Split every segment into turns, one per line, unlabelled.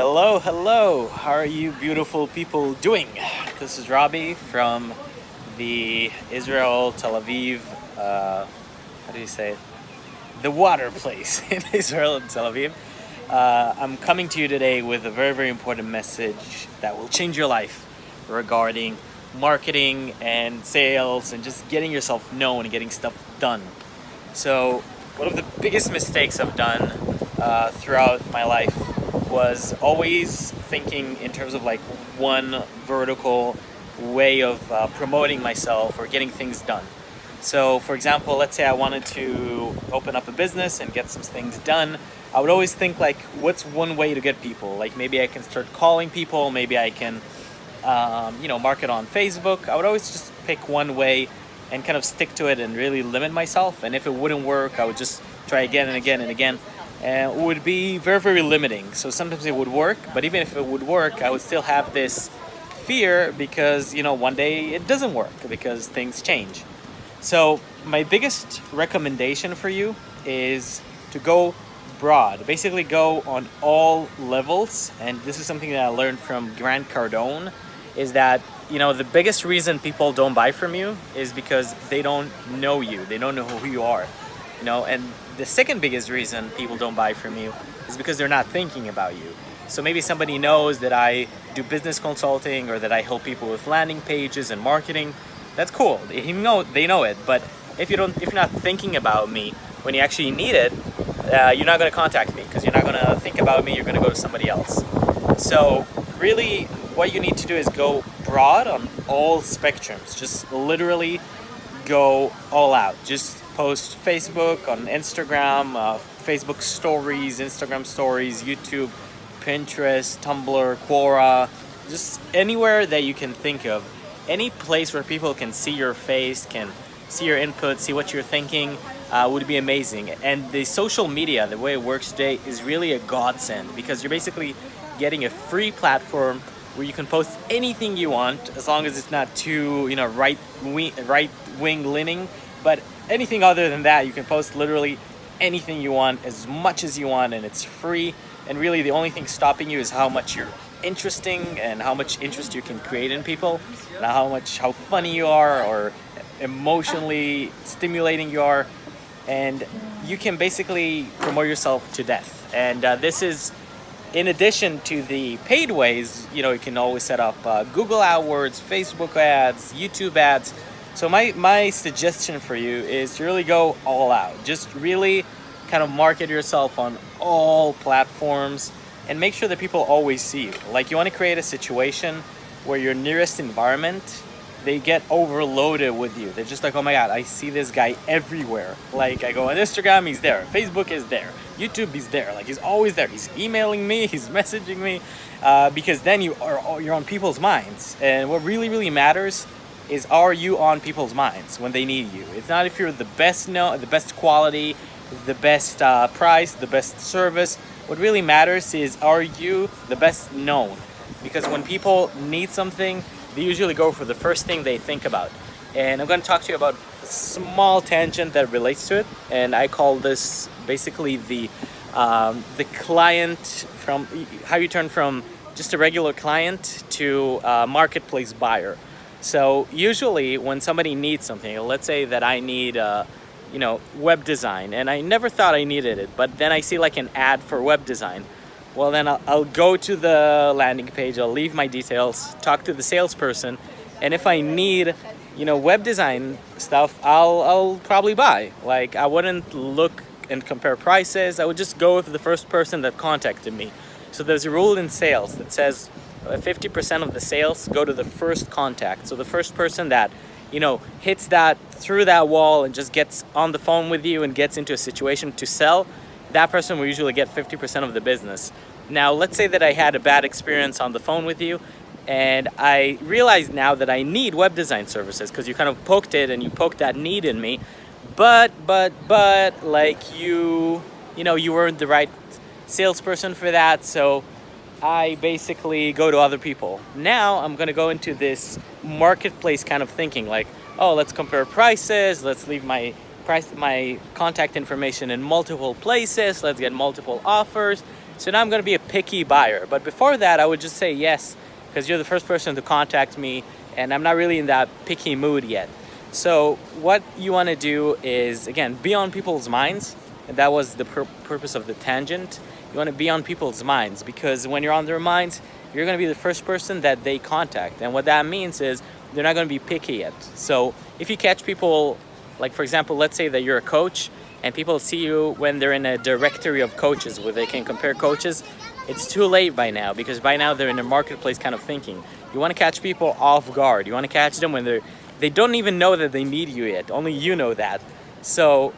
Hello, hello. How are you beautiful people doing? This is Robbie from the Israel Tel Aviv, uh, how do you say it? The water place in Israel and Tel Aviv. Uh, I'm coming to you today with a very, very important message that will change your life regarding marketing and sales and just getting yourself known and getting stuff done. So one of the biggest mistakes I've done uh, throughout my life was always thinking in terms of like one vertical way of uh, promoting myself or getting things done. So for example, let's say I wanted to open up a business and get some things done. I would always think like, what's one way to get people? Like maybe I can start calling people, maybe I can, um, you know, market on Facebook. I would always just pick one way and kind of stick to it and really limit myself. And if it wouldn't work, I would just try again and again and again. Uh, it would be very, very limiting. So sometimes it would work, but even if it would work, I would still have this fear because, you know, one day it doesn't work because things change. So my biggest recommendation for you is to go broad, basically go on all levels. And this is something that I learned from Grant Cardone is that you know the biggest reason people don't buy from you is because they don't know you they don't know who you are you know and the second biggest reason people don't buy from you is because they're not thinking about you. So maybe somebody knows that I do business consulting or that I help people with landing pages and marketing that's cool. They know they know it. But if you don't if you're not thinking about me when you actually need it uh, you're not going to contact me because you're not going to think about me you're going to go to somebody else. So really what you need to do is go broad on all spectrums. Just literally go all out. Just post Facebook, on Instagram, uh, Facebook stories, Instagram stories, YouTube, Pinterest, Tumblr, Quora, just anywhere that you can think of. Any place where people can see your face, can see your input, see what you're thinking, uh, would be amazing. And the social media, the way it works today, is really a godsend because you're basically getting a free platform where you can post anything you want as long as it's not too you know right wing right wing leaning but anything other than that you can post literally anything you want as much as you want and it's free. And really the only thing stopping you is how much you're interesting and how much interest you can create in people and how much how funny you are or emotionally stimulating you are. And you can basically promote yourself to death. And uh, this is in addition to the paid ways, you know, you can always set up uh, Google AdWords, Facebook ads, YouTube ads. So my, my suggestion for you is to really go all out. Just really kind of market yourself on all platforms and make sure that people always see you. Like you want to create a situation where your nearest environment they get overloaded with you. They're just like, oh my God, I see this guy everywhere. Like I go on Instagram, he's there. Facebook is there. YouTube, he's there. Like he's always there. He's emailing me, he's messaging me, uh, because then you are you're on people's minds. And what really, really matters is are you on people's minds when they need you? It's not if you're the best no, the best quality, the best uh, price, the best service. What really matters is are you the best known? Because when people need something, they usually go for the first thing they think about. And I'm going to talk to you about a small tangent that relates to it. And I call this basically the um, the client from how you turn from just a regular client to a marketplace buyer. So usually when somebody needs something, let's say that I need uh, you know, web design and I never thought I needed it, but then I see like an ad for web design well then I'll, I'll, go to the landing page, I'll leave my details, talk to the salesperson, and if I need, you know, web design stuff, I'll, I'll probably buy. Like I wouldn't look and compare prices, I would just go with the first person that contacted me. So there's a rule in sales that says uh, 50% of the sales go to the first contact. So the first person that, you know, hits that through that wall and just gets on the phone with you and gets into a situation to sell, that person will usually get 50% of the business. Now, let's say that I had a bad experience on the phone with you and I realize now that I need web design services because you kind of poked it and you poked that need in me. But, but, but, like you, you know, you weren't the right salesperson for that. So I basically go to other people. Now I'm gonna go into this marketplace kind of thinking like, oh, let's compare prices, let's leave my price, my contact information in multiple places, let's get multiple offers, So now I'm going to be a picky buyer. But before that, I would just say yes, because you're the first person to contact me and I'm not really in that picky mood yet. So what you want to do is, again, be on people's minds. And that was the pur purpose of the tangent. You want to be on people's minds because when you're on their minds, you're going to be the first person that they contact. And what that means is they're not going to be picky yet. So if you catch people, like for example, let's say that you're a coach and people see you when they're in a directory of coaches where they can compare coaches, it's too late by now because by now they're in a marketplace kind of thinking. You want to catch people off guard. You want to catch them when they're they don't even know that they need you yet. Only you know that. So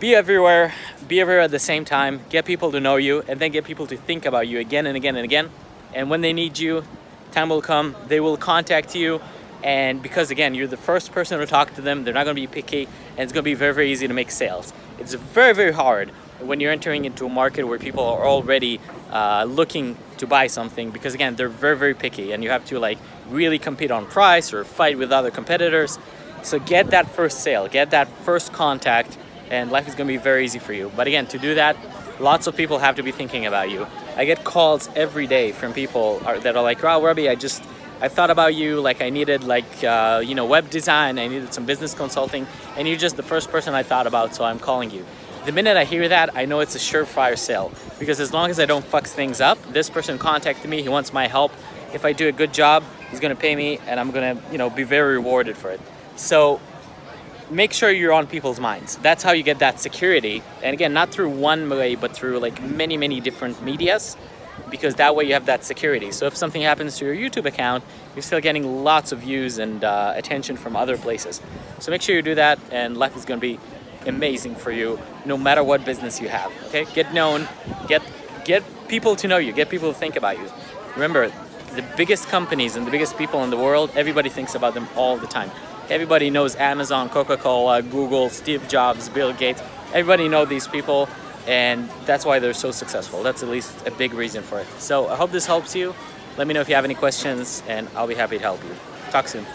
be everywhere, be everywhere at the same time, get people to know you, and then get people to think about you again and again and again. And when they need you, time will come, they will contact you. And because again, you're the first person to talk to them, they're not gonna be picky, and it's gonna be very, very easy to make sales. It's very, very hard when you're entering into a market where people are already uh, looking to buy something because again, they're very, very picky and you have to like really compete on price or fight with other competitors. So get that first sale, get that first contact and life is gonna be very easy for you. But again, to do that, lots of people have to be thinking about you. I get calls every day from people that are like, oh, Robbie, I just, I thought about you, like I needed like, uh, you know, web design, I needed some business consulting, and you're just the first person I thought about, so I'm calling you. The minute I hear that, I know it's a surefire sale because as long as I don't fuck things up, this person contacted me, he wants my help. If I do a good job, he's gonna pay me and I'm gonna, you know, be very rewarded for it. So make sure you're on people's minds. That's how you get that security. And again, not through one way, but through like many, many different medias, because that way you have that security. So if something happens to your YouTube account, you're still getting lots of views and uh, attention from other places. So make sure you do that and life is gonna be amazing for you no matter what business you have, okay? Get known, get, get people to know you, get people to think about you. Remember, the biggest companies and the biggest people in the world, everybody thinks about them all the time. Everybody knows Amazon, Coca-Cola, Google, Steve Jobs, Bill Gates. Everybody knows these people and that's why they're so successful. That's at least a big reason for it. So I hope this helps you. Let me know if you have any questions and I'll be happy to help you. Talk soon.